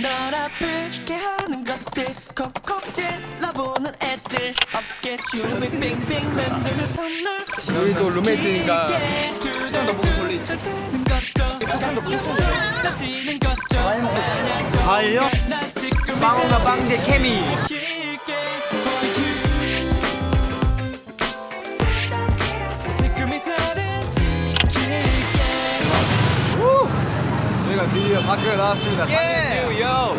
널 아프게 하는 것들. 콕콕 찔러보는 애들. 어깨 춤을 빙빙 만드는 선물. 우리도 룸메이트니까 좀더 목을 돌리지. 조금 더 무서워지는 것도 과일요? 나 지금 빵과 빵제 케미 드디어 밖에 나왔습니다 상해 요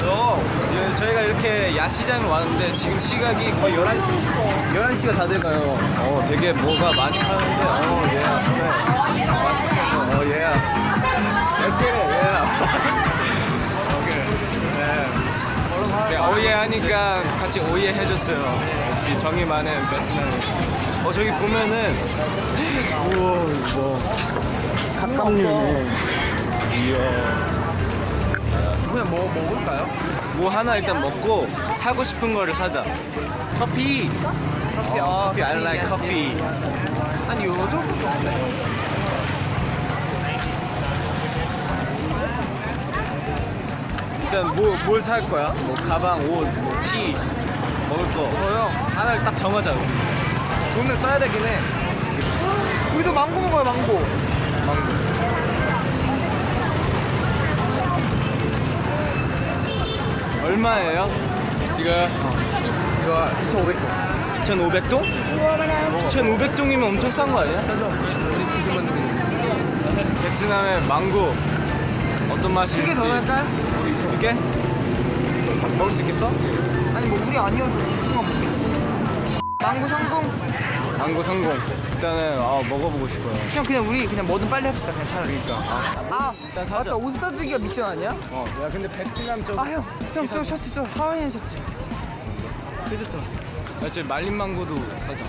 예, 저희가 이렇게 야시장을 왔는데 지금 시각이 거의 11시 11시가 다 돼가요 어 되게 뭐가 많이 파는데 어 예. 네. 어 예. Let's get it. Yeah. 오케이. 네. 제가 오예 하니까 같이 오예 해줬어요 역시 정이 많은 베트남이 어 저기 보면은 우와 뭐 가깝네 이야 그냥 뭐 먹을까요? 뭐 하나 일단 먹고 사고 싶은 거를 사자. 커피. 커피. 어, 커피. I like coffee. 일단 뭐 뭘 살 거야? 뭐 가방, 옷, 뭐 티, 먹을 거. 저요. 하나를 딱 정하자. 우리. 돈을 써야 되긴 해. 우리도 망고 먹어요 망고 망고. 얼마예요? 이거 이거 2,500원 2,500동? 2,500동이면 엄청 싼 거 아니야? 싸죠? 우리 90만 원 베트남의 망고 어떤 맛일지 두개 더 할까요? 두 개? 먹을 수 있겠어? 아니 뭐 우리 아니어도 망고 성공? 망고 성공. 일단은 아, 먹어보고 싶어요. 그냥 그냥 우리 그냥 뭐든 빨리 합시다. 그냥 차라리. 그러니까. 아, 아 일단 사자. 맞다. 옷 사주기가 미션 아니야? 어, 야 근데 베트남 쪽 아형형저 셔츠 저 하와이안 셔츠. 그죠 야, 저 말린 망고도 사자.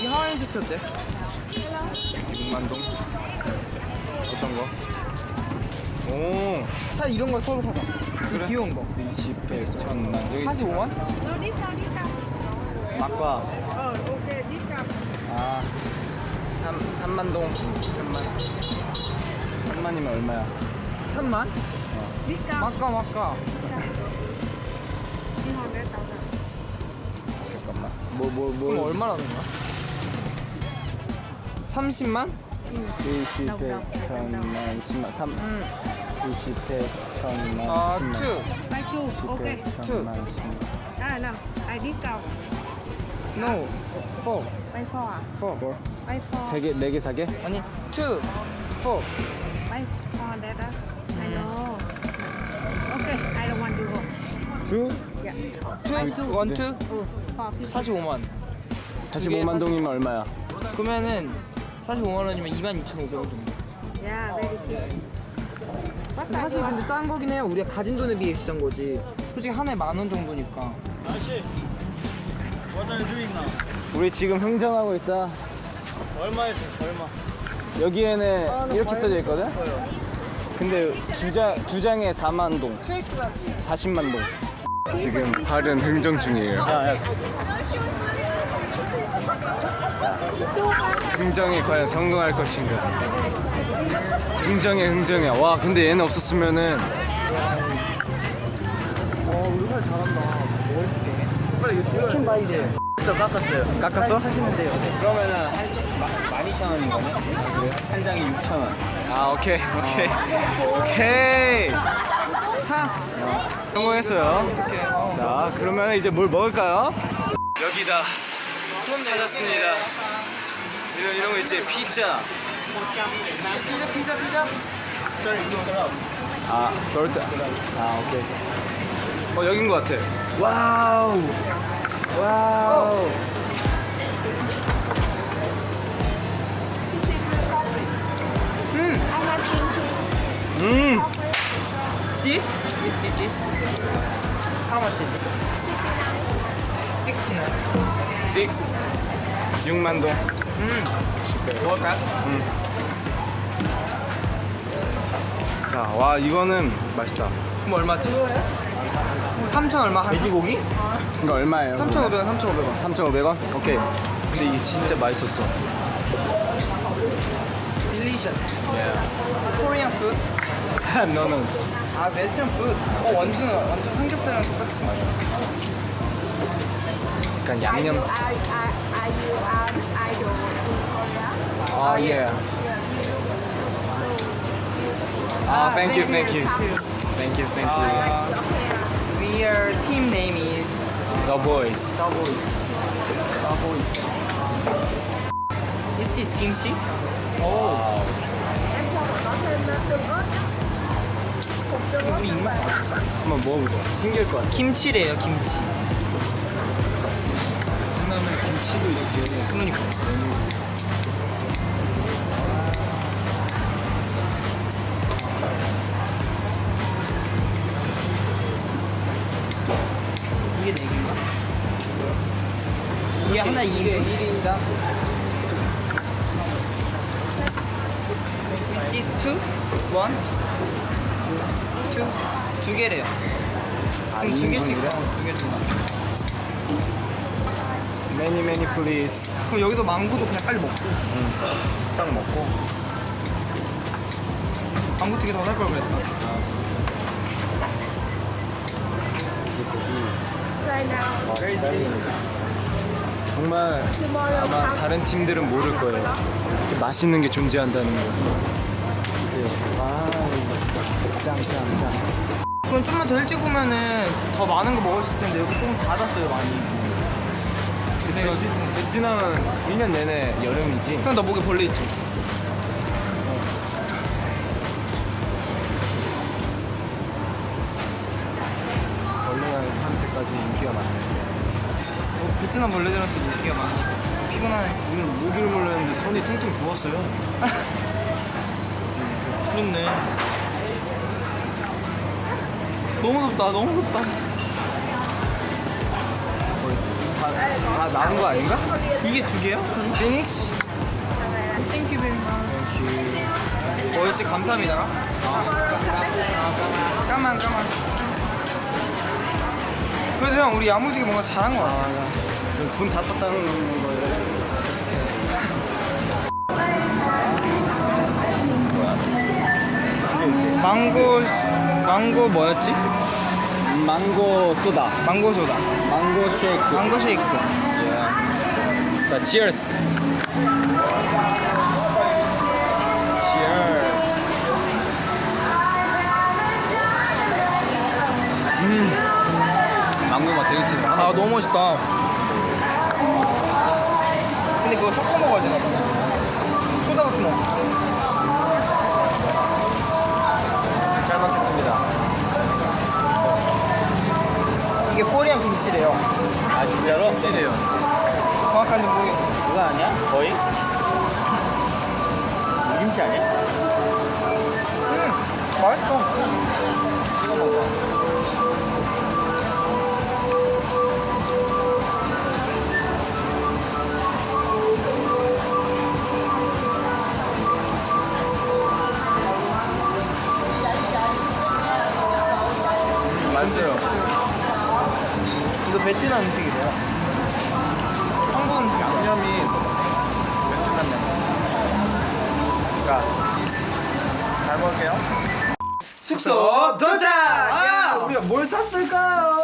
이 하와이안 셔츠 어때? 6만 동? 어떤 거? 오. 차 이런 거 서로 사자. 그래? 귀여운 거. 20, 100, 1000만 여기 45만? 막과. 아 3, 3만동. 3만. 3만이면 얼마야? 3만? 어. 막과 막과. 잠깐만. 뭐 뭐뭐. 뭐, 뭐. 얼마라는 거야? 30만? 20회 천만 10만. 3 음. 20회 천만 아, 10만. 2 0 오케이. 천만 10만. 아, 나, I discount No. Four. Why four? 아? Four. Four. Why four? 세 개, 네 개 사게? 아니, two. Four. Why four, Dad? I know. Okay, I don't want to go. Two? Yeah. Two. Two. One, two. Two. Four. 45만 원. 45만 동이면 얼마야? 그러면은 45만 원이면 22,500원 정도. Yeah, very cheap. 근데 사실 근데 싼 거긴 해요. 우리가 가진 돈에 비해 비싼 거지. 솔직히 한 해 만 원 정도니까. 아저씨. 우리 지금 흥정하고 있다. 얼마였어? 얼마? 여기에는 이렇게 써져 있거든. 근데 두, 장, 두 장에 4만 동, 40만 동. 지금 발은 흥정 중이에요. 자, 흥정이 과연 성공할 것인가? 흥정에 흥정이야. 와, 근데 얘는 없었으면은 와 우리 살 잘한다 멋있어 빨리 이거 찍어야 돼 바이제 깎았어요 깎았어? 사 시면 돼요 그러면은 한 12,000원인 거네? 한 장에 6,000원. 아, 오케이, 오케이. 오케이. 사 성공했어요. 자, 그러면 이제 뭘 먹을까요? 여기다. 찾았습니다. 이런, 이런 거 있지? 피자. 피자 피자 피자 아, salt. 아, 오케이. 어, 여긴 것 같아. Wow. Wow. 음. This? This, this, this. How much is it? 69. 6. 6만 동. 먹을까요? 자, 와, 이거는 맛있다. 그럼 얼마지? 3천 얼마? 한 돼지고기? 이거 얼마예요? 3,500원, 3,500원. 3,500원? 오케이. 근데 이게 진짜 맛있었어. Delicious. Korean food. 너는 아 웨스턴 푸드. 어 완전 완전 삼겹살이랑 똑같은 맛이야. 약간 양념. Are, are, are you an idol in Korea? 아 예. 아 thank you thank you thank you thank you. We are team name is The boys. The Boys. The Boys. Is this kimchi? 오. 우리 입맛 한번 먹어보자. 신기할 것 같아. 김치래요 김치. 베트남에 김치도 이렇게 그러니까. 이게 하나 2개 1인당 Is this two? One? Two? 두 개래요 그럼 두 개씩 이인분이래? 어, 두 개씩 Many many please. 그럼 여기도 망고도 그냥 빨리 먹고 딱 먹고. 망고 두개더살 걸 그랬다 Right now, 정말 아마. 다른 팀들은 모를 거예요. 맛있는 게 존재한다는 거. 이제 아 짱짱짱. 그럼 좀만 더 일찍 오면은 더 많은 거 먹을 수 있을 텐데 여기 조금 닫았어요 많이 근데 이거 베트남은 1년 내내 여름이지. 형 나 목에 벌레 있지? 벌레한테까지 인기가 많네. 어, 베트남 벌레들한테 인기가 많으니까 피곤하네 오늘 모기를 몰랐는데 손이 퉁퉁 부었어요. 그렇네 너무 덥다 너무 덥다 다, 다 나온 거 아닌가? 이게 두 개야? Finish? Thank you very 뭐였지 감사합니다 아, 까만 까만 그래도 형 우리 야무지게 뭔가 잘한 거 같아 돈 다 썼다는 거예요. 망고 망고 뭐였지? 망고 소다. 망고 소다 망고 쉐이크. 망고 쉐이크 자, cheers. cheers. 음. 망고 맛 되게 진해. 아 너무 맛있다 근데 그거 섞어 먹어야 되나 봐 소다 같은 거잘 먹겠습니다. 이게 코리안 김치래요 아, 진짜로? 김치네요. 정확한지 모르겠어 그거 아니야? 거의? 김치 아니야? 음 맛있어 찍어 먹어. 숙소 도착! 아, 우리가 뭘 샀을까요?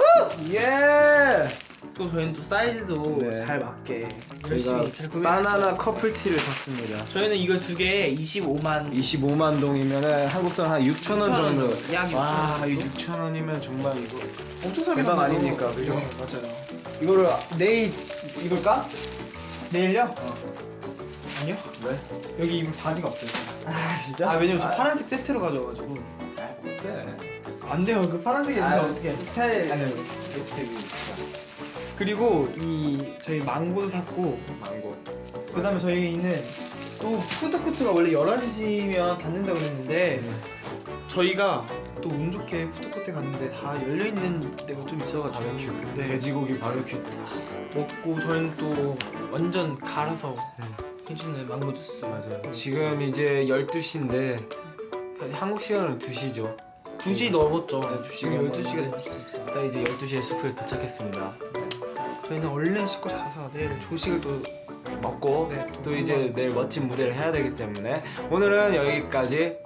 예. 또 저희는 또 사이즈도 네. 잘 맞게 열심히 잘 구매 바나나 커플티를 샀습니다. 저희는 이거 두 개에 25만 25만 동이면 한국 돈 한 6천 원 6천 원 정도. 약 와, 6천 원. 6천 원이면 정말 이거 엄청 싸게 대박? 아닙니까? 그죠? 네, 맞아요 이거를 내일 입을까? 내일요? 아니요 왜? 여기 입을 바지가 없어요 아 진짜? 아 왜냐면 저 파란색 세트로 가져와가지고 어때? 안 돼요 그 파란색이 있는데 어떻게 스타일 아니요. 에스테비 그리고 이 저희 망고도 샀고 망고. 그 다음에 저희는 또 푸드코트가 원래 11시면 닫는다고 그랬는데 저희가 또 운 좋게 푸드코트에 갔는데 다 열려있는 데가 좀 있어가지고 네, 돼지고기 바베큐. 먹고 저희는 또 완전 갈아서 해주는 망고 주스 맞아요. 지금 이제 12시인데 한국 시간으로 2시죠. 2시 넘었죠. 네, 지금 2시가 12시가 됐습니다 딱 이제 12시에 숙소에 도착했습니다. 저희는 얼른 씻고 자서 내일 조식을 또 먹고 네, 또, 또 이제 내일 멋진 무대를 해야 되기 때문에 오늘은 여기까지